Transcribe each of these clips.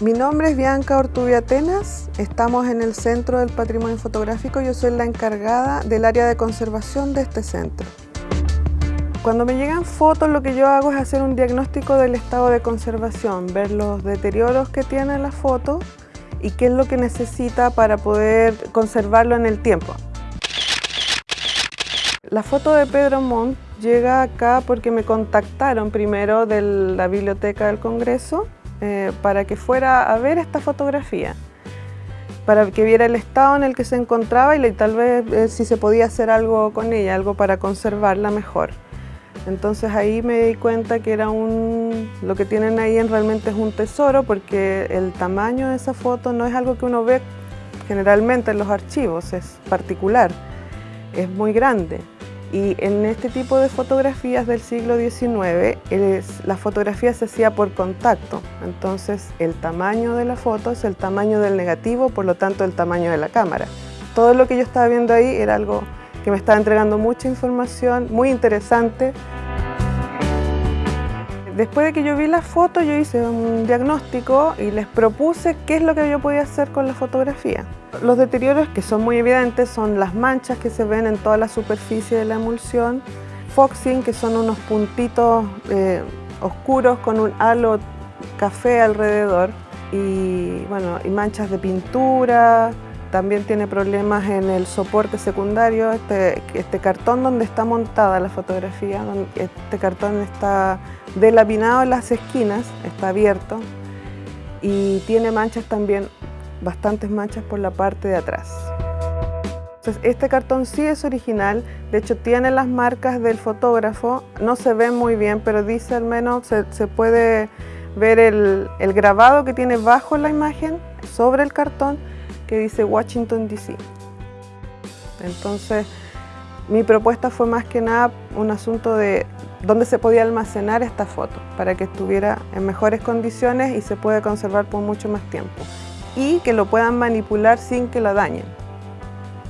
Mi nombre es Bianca Ortubia Atenas, estamos en el Centro del Patrimonio Fotográfico, yo soy la encargada del área de conservación de este centro. Cuando me llegan fotos lo que yo hago es hacer un diagnóstico del estado de conservación, ver los deterioros que tiene la foto y qué es lo que necesita para poder conservarlo en el tiempo. La foto de Pedro Montt llega acá porque me contactaron primero de la Biblioteca del Congreso eh, para que fuera a ver esta fotografía, para que viera el estado en el que se encontraba y tal vez eh, si se podía hacer algo con ella, algo para conservarla mejor. Entonces ahí me di cuenta que era un, lo que tienen ahí realmente es un tesoro porque el tamaño de esa foto no es algo que uno ve generalmente en los archivos, es particular, es muy grande. Y en este tipo de fotografías del siglo XIX, la fotografía se hacía por contacto. Entonces, el tamaño de la foto es el tamaño del negativo, por lo tanto, el tamaño de la cámara. Todo lo que yo estaba viendo ahí era algo que me estaba entregando mucha información, muy interesante. Después de que yo vi la foto, yo hice un diagnóstico y les propuse qué es lo que yo podía hacer con la fotografía. Los deterioros que son muy evidentes son las manchas que se ven en toda la superficie de la emulsión, foxing, que son unos puntitos eh, oscuros con un halo café alrededor, y, bueno, y manchas de pintura, también tiene problemas en el soporte secundario, este, este cartón donde está montada la fotografía, este cartón está delapinado en las esquinas, está abierto y tiene manchas también, bastantes manchas por la parte de atrás. Entonces, este cartón sí es original, de hecho tiene las marcas del fotógrafo, no se ve muy bien, pero dice al menos, se, puede ver el grabado que tiene bajo la imagen, sobre el cartón, que dice Washington DC. Entonces, mi propuesta fue más que nada un asunto de dónde se podía almacenar esta foto para que estuviera en mejores condiciones y se pueda conservar por mucho más tiempo. Y que lo puedan manipular sin que la dañen.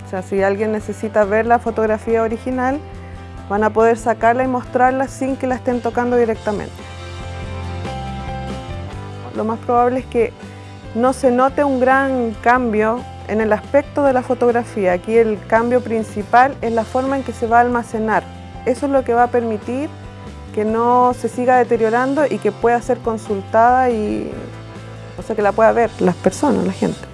O sea, si alguien necesita ver la fotografía original, van a poder sacarla y mostrarla sin que la estén tocando directamente. Lo más probable es que no se note un gran cambio en el aspecto de la fotografía. Aquí el cambio principal es la forma en que se va a almacenar. Eso es lo que va a permitir que no se siga deteriorando y que pueda ser consultada y o sea que la pueda ver las personas, la gente.